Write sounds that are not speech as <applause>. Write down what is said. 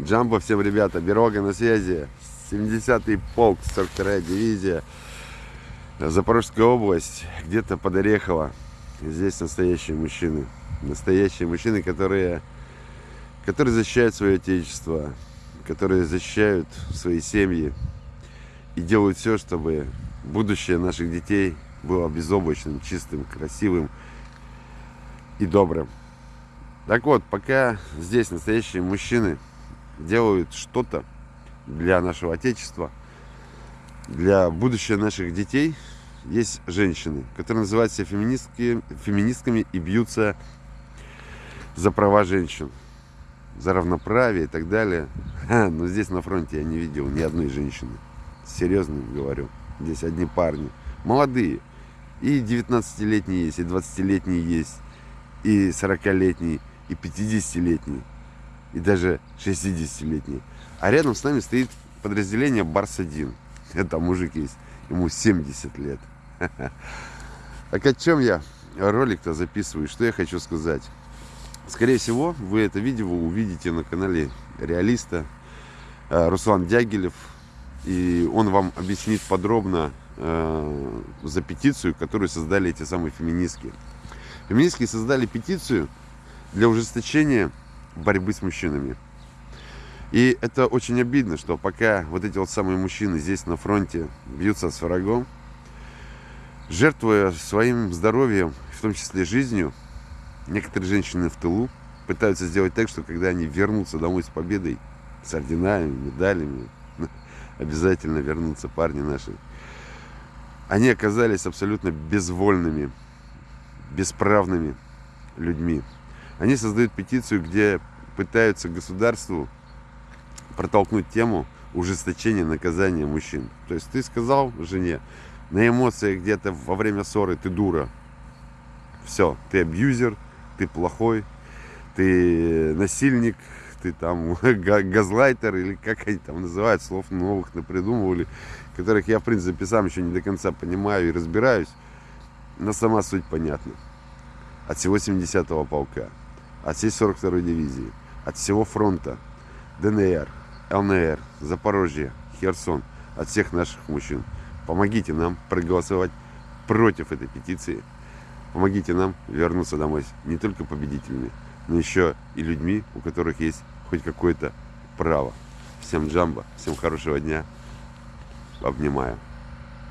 Джамбо всем, ребята, Берога на связи. 70-й полк, 42-я дивизия. Запорожская область, где-то под Орехово. Здесь настоящие мужчины. Настоящие мужчины, которые, которые защищают свое отечество, которые защищают свои семьи и делают все, чтобы будущее наших детей было безоблачным, чистым, красивым и добрым. Так вот, пока здесь настоящие мужчины делают что-то для нашего Отечества, для будущего наших детей, есть женщины, которые называются феминистки, феминистками и бьются за права женщин, за равноправие и так далее. Но здесь на фронте я не видел ни одной женщины. Серьезно говорю. Здесь одни парни. Молодые. И 19-летние есть, и 20-летние есть, и 40-летние, и 50-летние и даже 60-летний. А рядом с нами стоит подразделение Барс-1. Это <laughs> мужик есть, ему 70 лет. <laughs> Так о чем я ролик-то записываю? Что я хочу сказать? Скорее всего, вы это видео увидите на канале Реалиста э, Руслан Дягилев. И он вам объяснит подробно э, за петицию, которую создали эти самые феминистки. Феминистки создали петицию для ужесточения борьбы с мужчинами. И это очень обидно, что пока вот эти вот самые мужчины здесь на фронте бьются с врагом, жертвуя своим здоровьем, в том числе жизнью, некоторые женщины в тылу пытаются сделать так, что когда они вернутся домой с победой, с орденами, медалями, <laughs> обязательно вернутся парни наши, они оказались абсолютно безвольными, бесправными людьми. Они создают петицию, где пытаются государству протолкнуть тему ужесточения наказания мужчин. То есть ты сказал жене, на эмоциях где-то во время ссоры ты дура. Все, ты абьюзер, ты плохой, ты насильник, ты там <laughs> газлайтер или как они там называют, слов новых напридумывали, которых я, в принципе, сам еще не до конца понимаю и разбираюсь, но сама суть понятна. От всего 70-го полка от всей 42-й дивизии, от всего фронта, ДНР, ЛНР, Запорожье, Херсон, от всех наших мужчин. Помогите нам проголосовать против этой петиции. Помогите нам вернуться домой не только победителями, но еще и людьми, у которых есть хоть какое-то право. Всем джамба, всем хорошего дня. Обнимаю.